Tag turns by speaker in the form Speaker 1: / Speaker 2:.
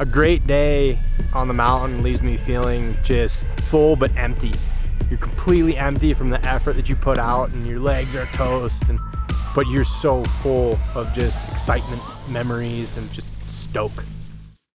Speaker 1: A great day on the mountain leaves me feeling just full but empty. You're completely empty from the effort that you put out and your legs are toast and but you're so full of just excitement, memories and just stoke.